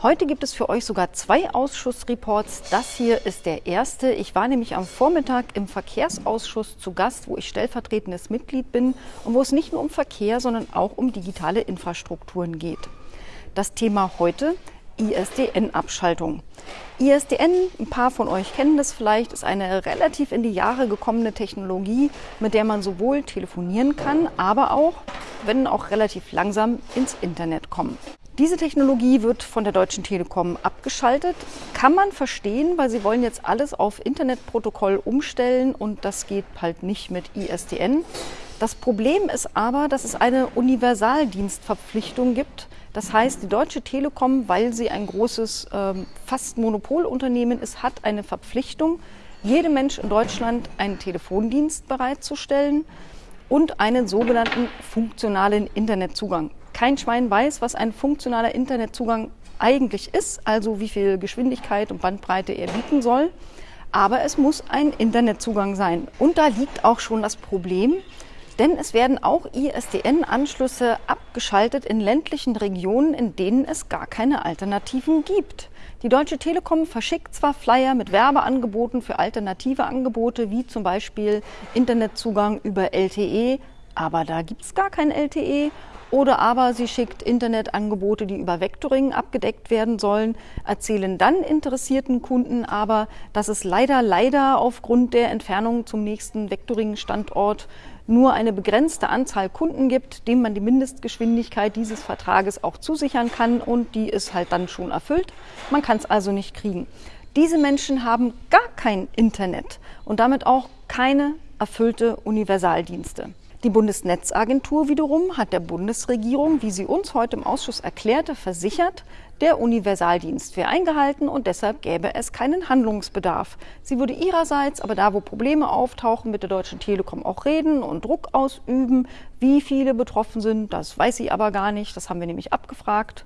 Heute gibt es für euch sogar zwei Ausschussreports. Das hier ist der erste. Ich war nämlich am Vormittag im Verkehrsausschuss zu Gast, wo ich stellvertretendes Mitglied bin und wo es nicht nur um Verkehr, sondern auch um digitale Infrastrukturen geht. Das Thema heute ISDN-Abschaltung. ISDN, ein paar von euch kennen das vielleicht, ist eine relativ in die Jahre gekommene Technologie, mit der man sowohl telefonieren kann, aber auch, wenn auch relativ langsam, ins Internet kommen. Diese Technologie wird von der Deutschen Telekom abgeschaltet. Kann man verstehen, weil sie wollen jetzt alles auf Internetprotokoll umstellen und das geht halt nicht mit ISDN. Das Problem ist aber, dass es eine Universaldienstverpflichtung gibt. Das heißt, die Deutsche Telekom, weil sie ein großes, ähm, fast Monopolunternehmen ist, hat eine Verpflichtung, jedem Mensch in Deutschland einen Telefondienst bereitzustellen und einen sogenannten funktionalen Internetzugang. Kein Schwein weiß, was ein funktionaler Internetzugang eigentlich ist, also wie viel Geschwindigkeit und Bandbreite er bieten soll. Aber es muss ein Internetzugang sein. Und da liegt auch schon das Problem, denn es werden auch ISDN-Anschlüsse abgeschaltet in ländlichen Regionen, in denen es gar keine Alternativen gibt. Die Deutsche Telekom verschickt zwar Flyer mit Werbeangeboten für alternative Angebote, wie zum Beispiel Internetzugang über LTE, aber da gibt es gar kein LTE oder aber sie schickt Internetangebote, die über Vectoring abgedeckt werden sollen, erzählen dann interessierten Kunden aber, dass es leider, leider aufgrund der Entfernung zum nächsten Vectoring-Standort nur eine begrenzte Anzahl Kunden gibt, dem man die Mindestgeschwindigkeit dieses Vertrages auch zusichern kann und die ist halt dann schon erfüllt. Man kann es also nicht kriegen. Diese Menschen haben gar kein Internet und damit auch keine erfüllte Universaldienste. Die Bundesnetzagentur wiederum hat der Bundesregierung, wie sie uns heute im Ausschuss erklärte, versichert, der Universaldienst wäre eingehalten und deshalb gäbe es keinen Handlungsbedarf. Sie würde ihrerseits aber da, wo Probleme auftauchen, mit der Deutschen Telekom auch reden und Druck ausüben. Wie viele betroffen sind, das weiß sie aber gar nicht. Das haben wir nämlich abgefragt.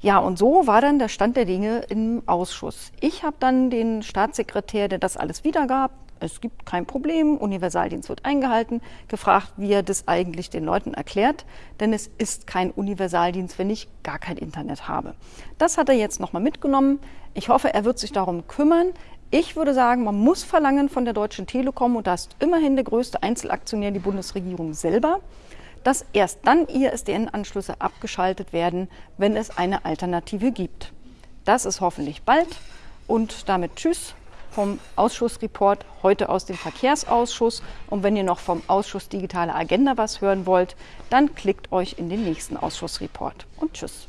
Ja, und so war dann der Stand der Dinge im Ausschuss. Ich habe dann den Staatssekretär, der das alles wiedergab, es gibt kein Problem, Universaldienst wird eingehalten, gefragt, wie er das eigentlich den Leuten erklärt, denn es ist kein Universaldienst, wenn ich gar kein Internet habe. Das hat er jetzt nochmal mitgenommen. Ich hoffe, er wird sich darum kümmern. Ich würde sagen, man muss verlangen von der Deutschen Telekom, und da ist immerhin der größte Einzelaktionär die Bundesregierung selber, dass erst dann ISDN-Anschlüsse abgeschaltet werden, wenn es eine Alternative gibt. Das ist hoffentlich bald und damit Tschüss vom Ausschussreport heute aus dem Verkehrsausschuss. Und wenn ihr noch vom Ausschuss Digitale Agenda was hören wollt, dann klickt euch in den nächsten Ausschussreport. Und tschüss.